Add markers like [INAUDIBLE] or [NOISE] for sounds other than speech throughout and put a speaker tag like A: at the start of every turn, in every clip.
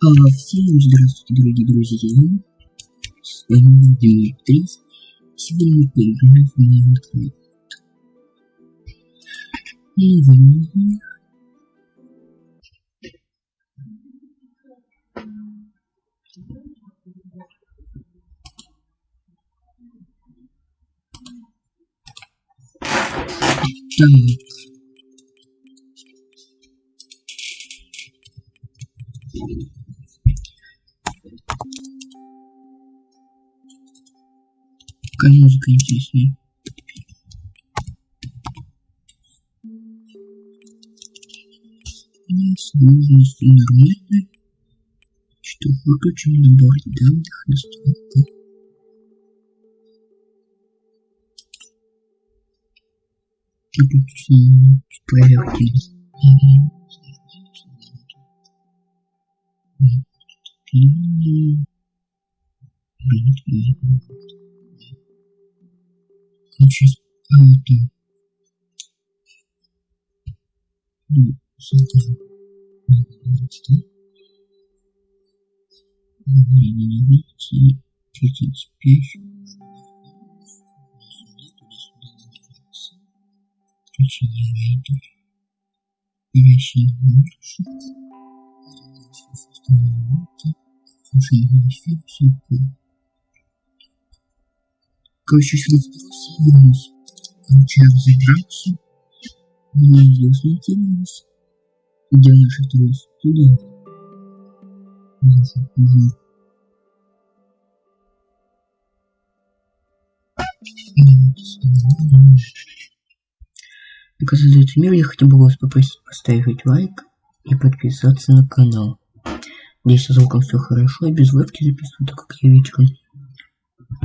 A: А, всем здравствуйте, дорогие друзья. С вами Дмитрий. Сегодня мы поиграем в Майнкрафт. Новый мир. Так. Какая музыка интересная. Сложности нормально. Что выключим набор данных настройка. Тут проверки. Значит, это... Ну, создам. Не, не, не, видите, 35. Включение рейдов. Перящий больше. Слушай, все, все, Короче, сюда вбрался и вернусь. Короче, я разобрался. Мне ясно кинулось. Где наш трос? Туда. Угу, угу. Пока создается мир, я хотел бы вас попросить поставить лайк и подписаться на канал. Здесь со звуком все хорошо, и без вебки записываю, так как я вечером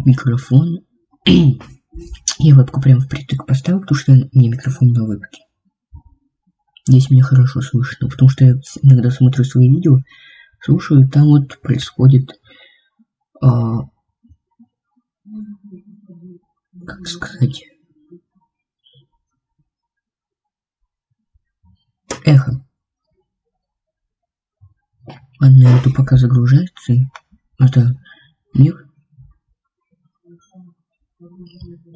A: микрофон. Я вебку прям впритык поставил, потому что мне микрофон на вебке. Здесь меня хорошо слышно, потому что я иногда смотрю свои видео, слушаю, там вот происходит, а, как сказать, эхо. Ладно, это пока загружается. Это мир.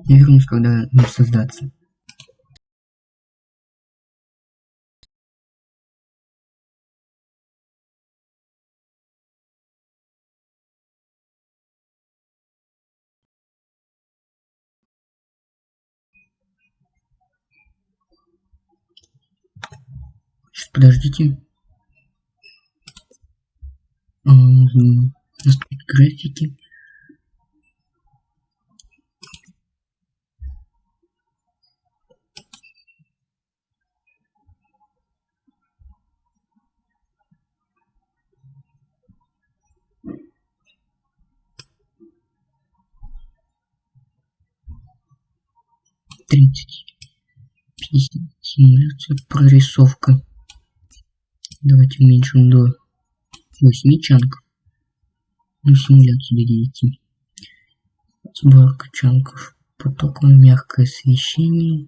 A: Я вернусь, когда мир создаться. Подождите. Настройки графики. Тридцать. Пятьдесят. Симуляция. Прорисовка. Давайте уменьшим до 8 чанков. Ну, симуляцию до 9. Сборка чанков. Потоковое мягкое освещение.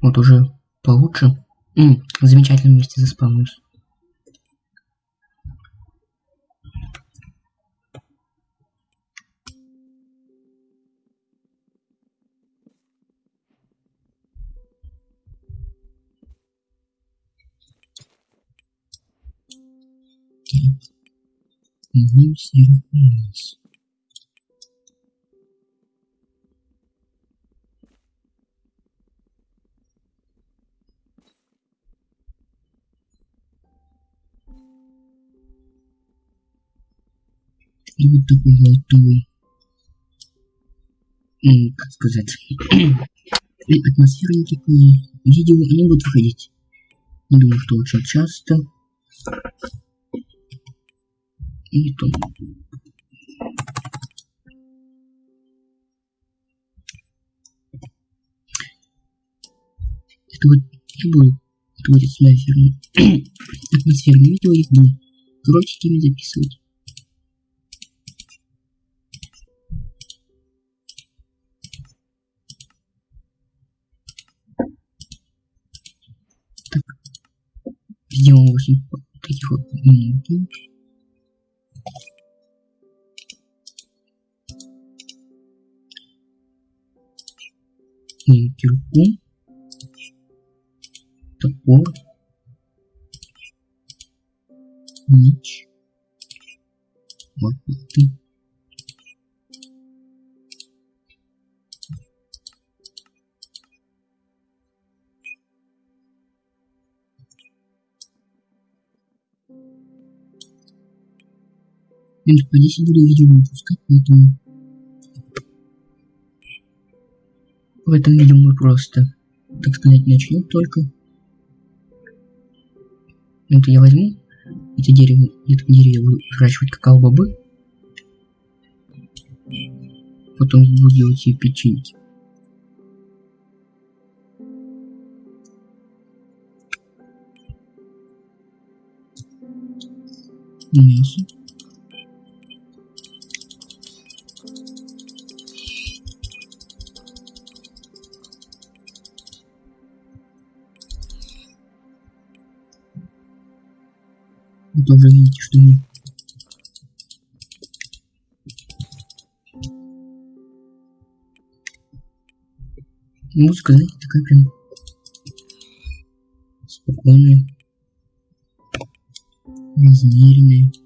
A: Вот уже получше. -м, замечательно вместе заспавнился. Вниз и вниз. И вот такой золотой, ну, как сказать, [CLEARS THROAT] и атмосфера не такое. Видео, они будут выходить. Не думаю, что очень часто и не то. Это вот и будет, это будет атмосферный, атмосферный видео, я буду кротиками [CLEARS THROAT] записывать. Сделаем 8 таких вот минут кирку, топор, меч, лопаты. Минус по 10 буду видео выпускать, поэтому в этом видео мы просто, так сказать, начнем только. Это я возьму эти дерево, это дерево буду выращивать какао-бобы. Потом буду делать себе печеньки. Мясо. Тоже видите, что мы Музыка, знаете, такая прям спокойная, размеренная.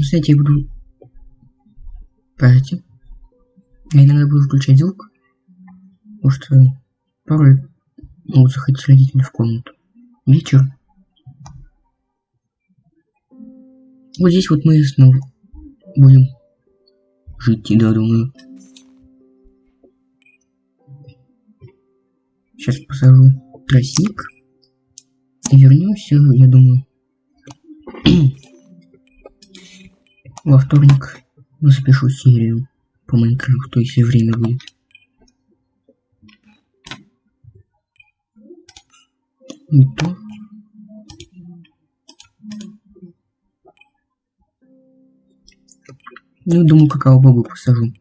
A: Кстати, я буду... Подождите. Я иногда буду включать звук, потому что порой могут заходить родители в комнату. Вечер. Вот здесь вот мы снова будем жить, да, думаю. Сейчас посажу тростник. И вернемся, я думаю. [CLEARS THROAT] Во вторник запишу серию по Майнкрафту, если время будет. Не то. Ну, думаю, какао-бобу посажу.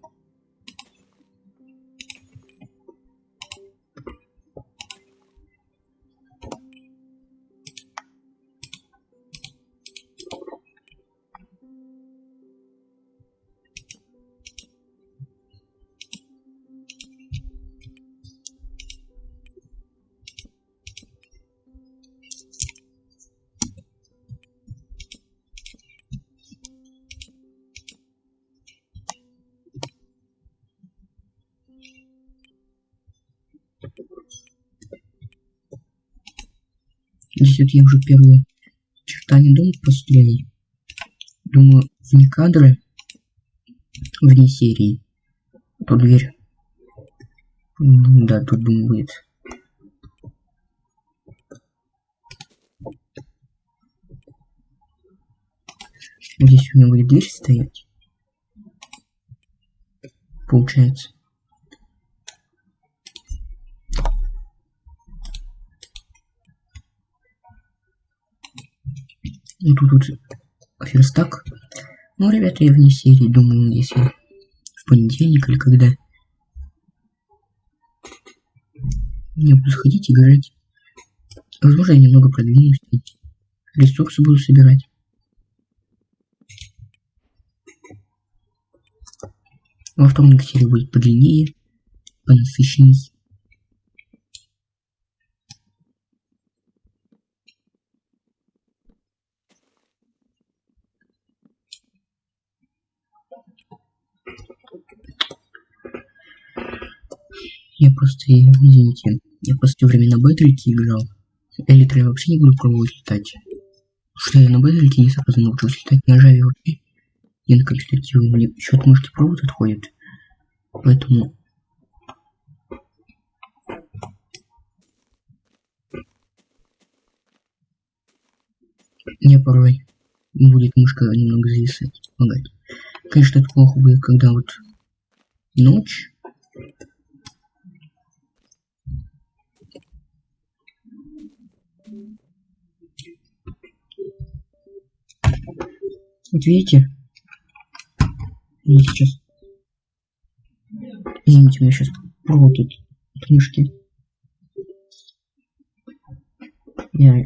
A: Вот я уже первые очертания дома построил. Думаю, вне кадры, вне серии, то дверь. Ну, да, тут думаю будет. Здесь у меня будет дверь стоять. Получается. И тут вот верстак. Ну, ребята, я вне серии, думаю, если в понедельник или когда я буду сходить играть. Возможно, я немного продвинусь, ресурсы буду собирать. Во вторник серия будет подлиннее, понасыщенней. Я просто, извините, я просто время на Бэдрике играл. Элитро я вообще не буду пробовать летать. Что я на Бэдрике не сразу научился летать на Java вообще. И на капитативе мне от мышки провод отходит. Поэтому... Мне порой будет мышка немного зависать, помогать. Конечно, это плохо будет, когда вот ночь. Вот видите? Я сейчас... Извините, у меня сейчас провод тут книжки. Я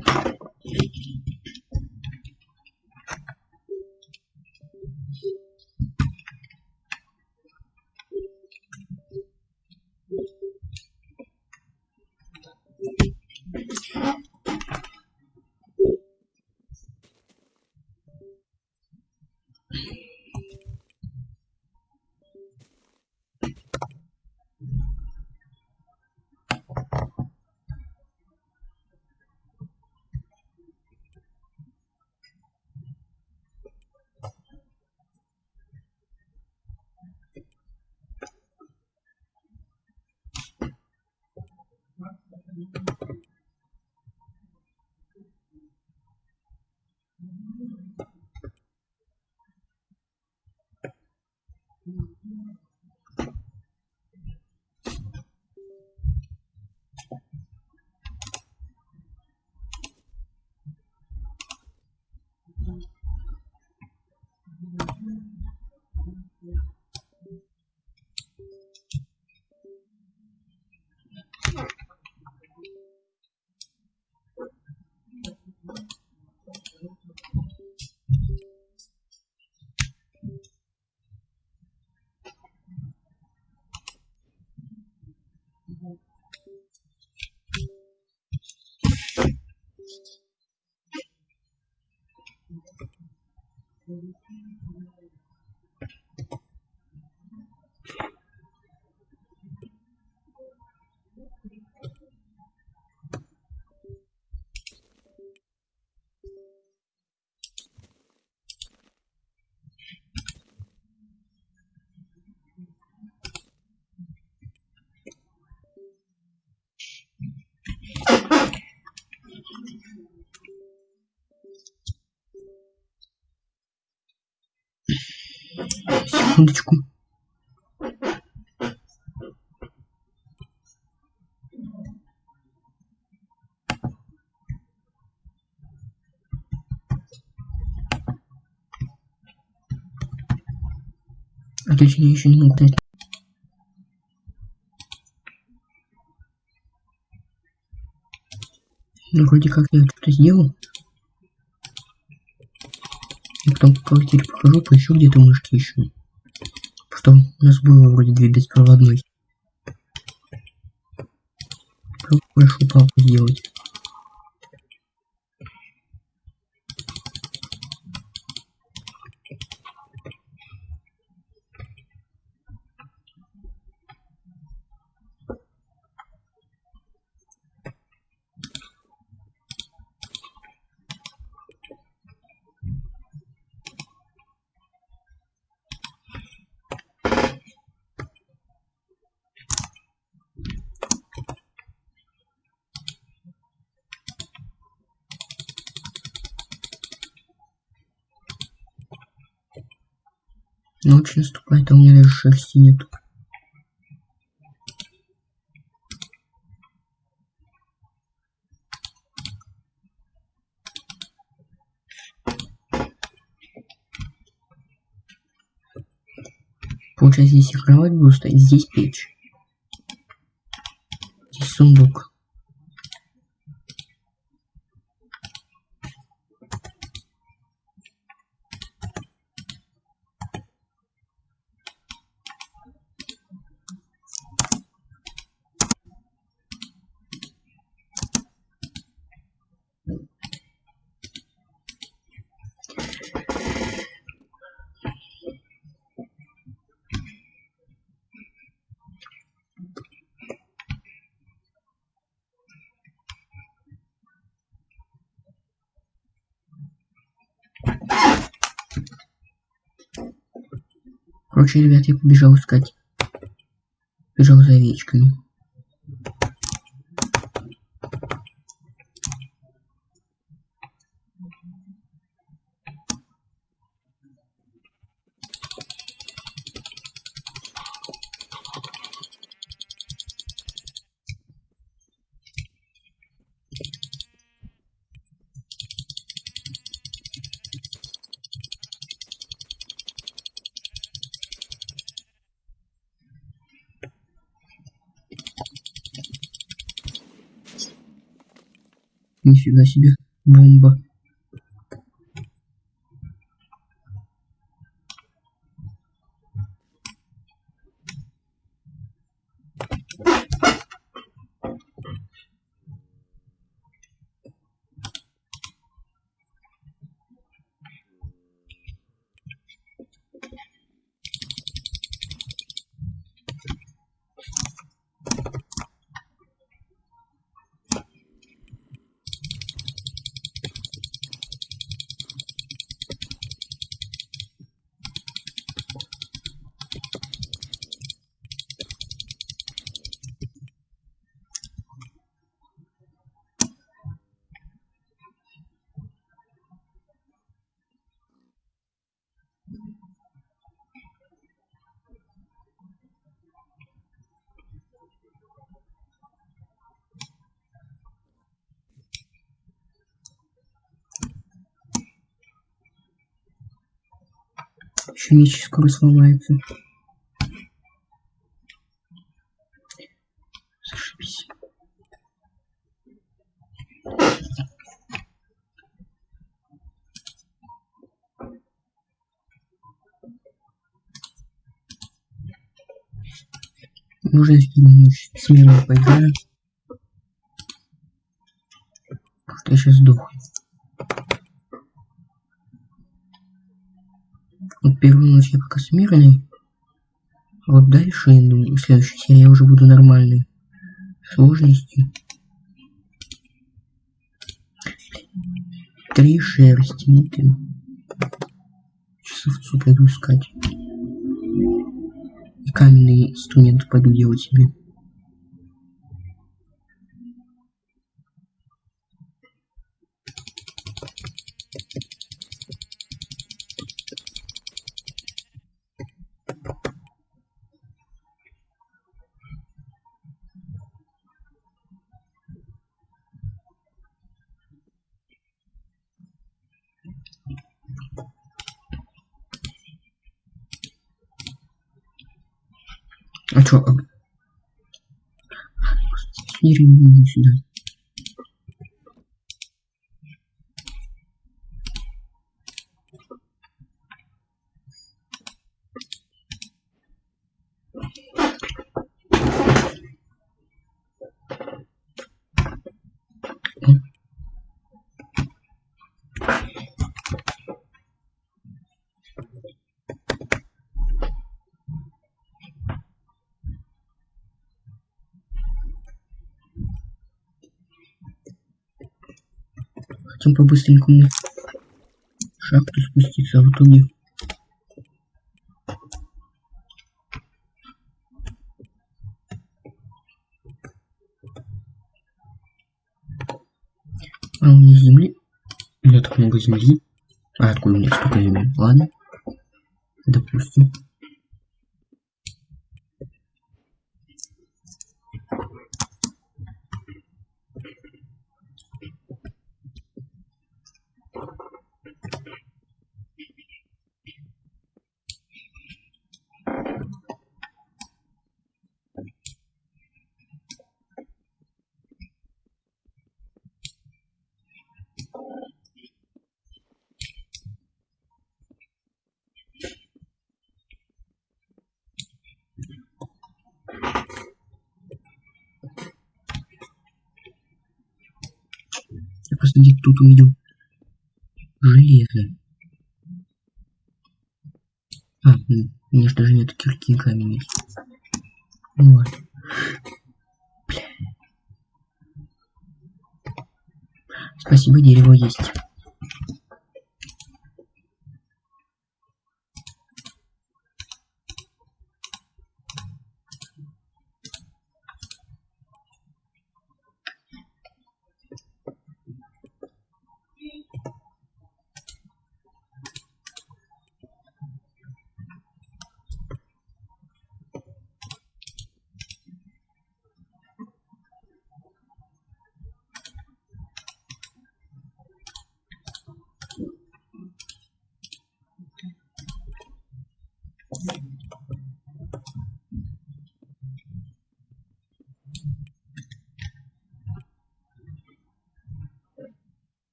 A: Секундочку. А то я еще не могу дать. Ну, вроде как я что-то сделал. И потом по квартире похожу, поищу где-то мышки еще. Что у нас было вроде две беспроводной. Прошу папу сделать. Ночь наступает, а у меня даже шерсти нету. Получается, здесь и кровать стоять, здесь печь. Здесь сундук. Короче, ребят, я побежал искать. Бежал за овечками. Нифига себе. Бомба. Еще меч скоро сломается. Зашибись. Поиграю. Потому что я сейчас сдохну. Вот первую ночь я пока смирный. Вот дальше, думаю, в следующей серии я уже буду нормальной сложности. Три шерсти, ну ты. Сейчас овцу пойду искать. И каменный инструмент пойду делать себе. А чё? А... Не сюда. По-быстренькому шахту спуститься, а в итоге А у меня земли? У меня так много земли. А откуда у меня столько земли? Ладно. Допустим. Где-то тут увидел железо. А, у меня же даже нет кирки камень есть. Вот. Бля. Спасибо, дерево есть.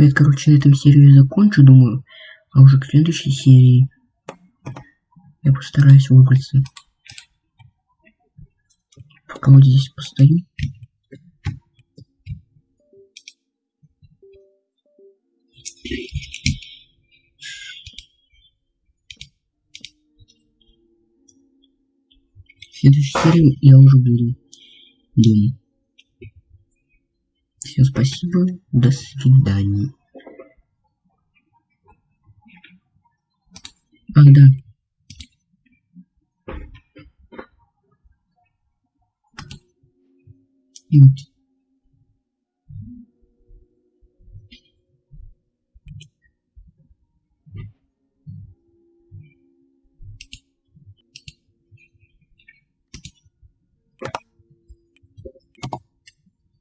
A: Это, короче, на этом серию закончу, думаю. А уже к следующей серии я постараюсь выбраться. Пока вот здесь постою. В следующей серии я уже буду дома. Всем спасибо, до свидания. Ах, да. Вот.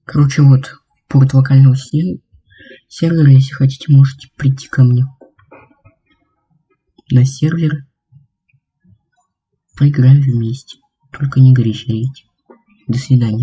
A: Короче, вот порт локального сервера, если хотите, можете прийти ко мне на сервер. Поиграем вместе. Только не горячите. До свидания.